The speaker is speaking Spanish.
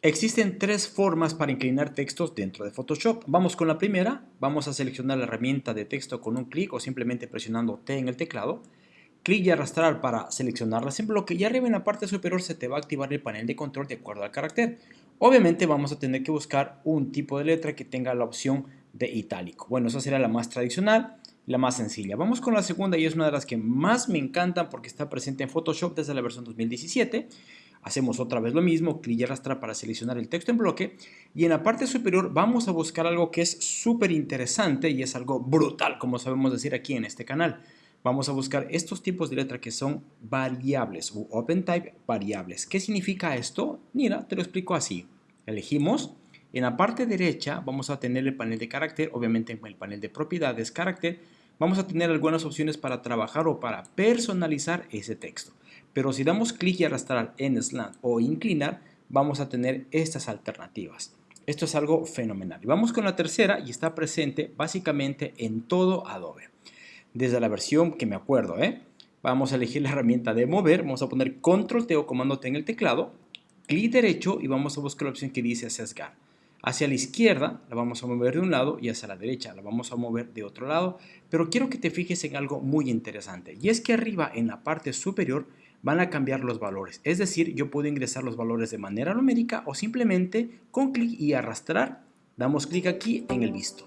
Existen tres formas para inclinar textos dentro de Photoshop. Vamos con la primera. Vamos a seleccionar la herramienta de texto con un clic o simplemente presionando T en el teclado. Clic y arrastrar para seleccionarlas en bloque y arriba en la parte superior se te va a activar el panel de control de acuerdo al carácter. Obviamente vamos a tener que buscar un tipo de letra que tenga la opción de itálico. Bueno, esa será la más tradicional, la más sencilla. Vamos con la segunda y es una de las que más me encantan porque está presente en Photoshop desde la versión 2017 Hacemos otra vez lo mismo, clic y arrastrar para seleccionar el texto en bloque y en la parte superior vamos a buscar algo que es súper interesante y es algo brutal, como sabemos decir aquí en este canal. Vamos a buscar estos tipos de letra que son variables o open type variables. ¿Qué significa esto? Mira, te lo explico así. Elegimos, en la parte derecha vamos a tener el panel de carácter, obviamente en el panel de propiedades carácter, vamos a tener algunas opciones para trabajar o para personalizar ese texto. Pero si damos clic y arrastrar en slant o inclinar, vamos a tener estas alternativas. Esto es algo fenomenal. Y vamos con la tercera y está presente básicamente en todo Adobe. Desde la versión que me acuerdo, ¿eh? vamos a elegir la herramienta de mover, vamos a poner control T o comando T en el teclado, clic derecho y vamos a buscar la opción que dice sesgar. Hacia la izquierda la vamos a mover de un lado y hacia la derecha la vamos a mover de otro lado, pero quiero que te fijes en algo muy interesante y es que arriba en la parte superior van a cambiar los valores. Es decir, yo puedo ingresar los valores de manera numérica o simplemente con clic y arrastrar, damos clic aquí en el visto.